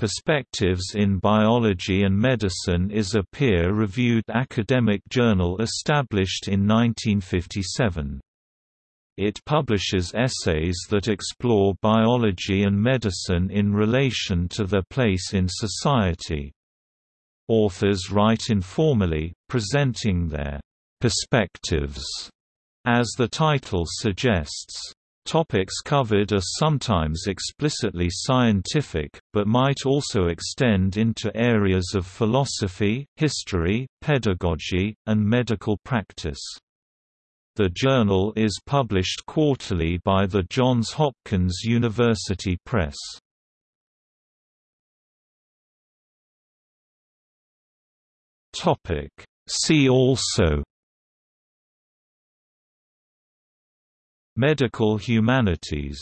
Perspectives in Biology and Medicine is a peer-reviewed academic journal established in 1957. It publishes essays that explore biology and medicine in relation to their place in society. Authors write informally, presenting their perspectives, as the title suggests. Topics covered are sometimes explicitly scientific, but might also extend into areas of philosophy, history, pedagogy, and medical practice. The journal is published quarterly by the Johns Hopkins University Press. See also Medical humanities